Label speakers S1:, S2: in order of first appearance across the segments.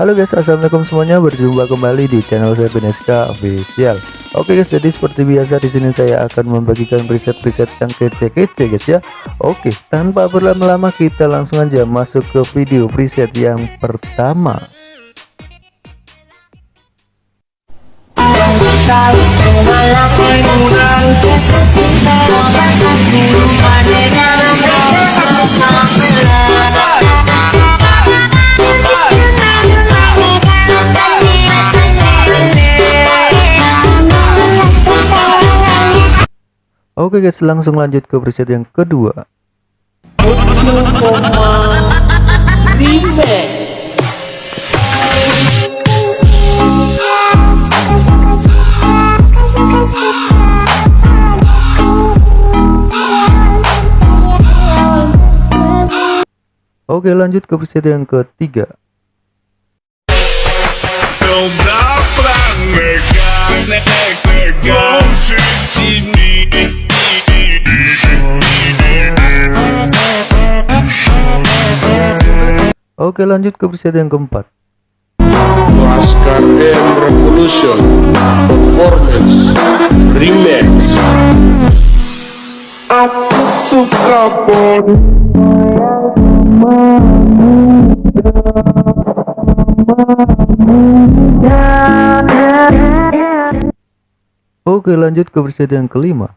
S1: Halo guys, assalamualaikum semuanya. Berjumpa kembali di channel saya Beneska Official. Oke guys, jadi seperti biasa di sini saya akan membagikan preset-preset yang kece-kece guys ya. Oke, tanpa berlama-lama kita langsung aja masuk ke video preset yang pertama. Oke guys, langsung lanjut ke preset yang kedua. Oke lanjut ke preset yang ketiga Oke lanjut ke preset yang keempat.
S2: Laskar M Revolution. Performance. Remix. Aku suka
S1: Oke lanjut ke preset yang kelima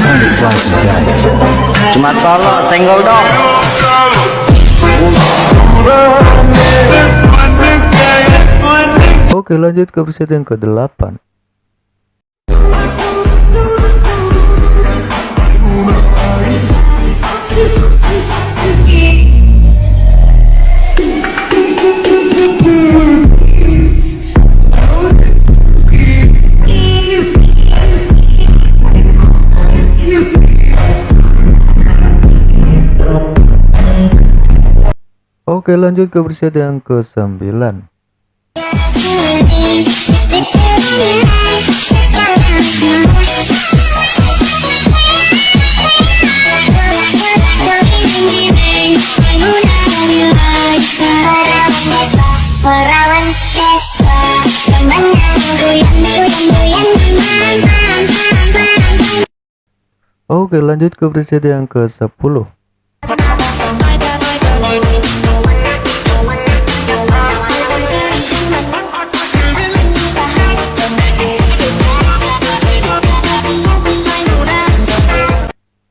S1: preset yang ke-7
S3: Cuma solo senggol dong.
S1: Oke lanjut ke preset yang ke-8 Oke lanjut ke preset yang ke-9
S4: Perawan desa Temannya goyang goyang goyang
S1: Oke lanjut ke preset yang ke-10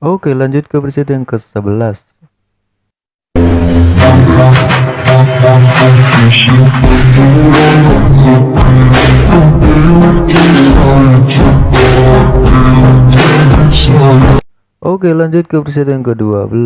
S1: Oke lanjut ke preset yang ke-11 Oke lanjut ke preset yang ke-12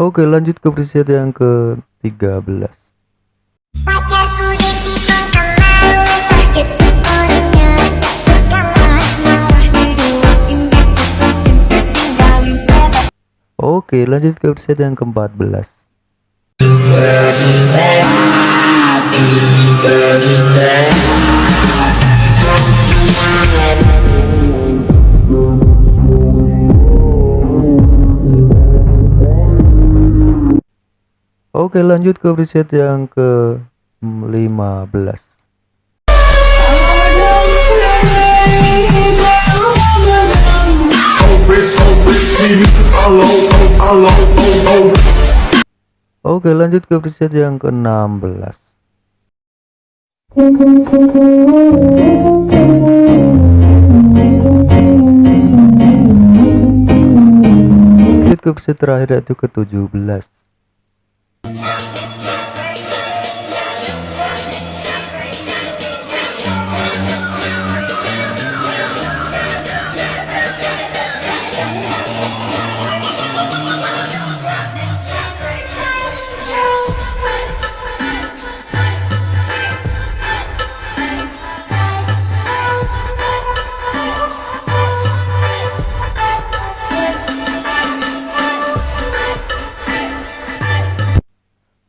S1: Oke lanjut ke preset yang ke-13
S4: Pacarku ditikung kemaru orangnya Tak suka marah-marah Diduakin diputusin Ditinggalin bebas
S1: Oke lanjut ke preset yang ke-14 Oke lanjut ke preset yang ke-15
S4: Thank
S3: hopeless, hopeless, leave me alone, alone, alone.
S1: Oke lanjut ke preset yang ke-16 Lanjut ke preset terakhir yaitu ke-17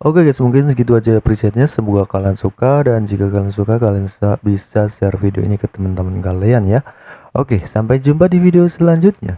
S1: Oke guys mungkin segitu aja presetnya. Semoga kalian suka dan jika kalian suka kalian bisa share video ini ke teman-teman kalian ya. Oke sampai jumpa di video selanjutnya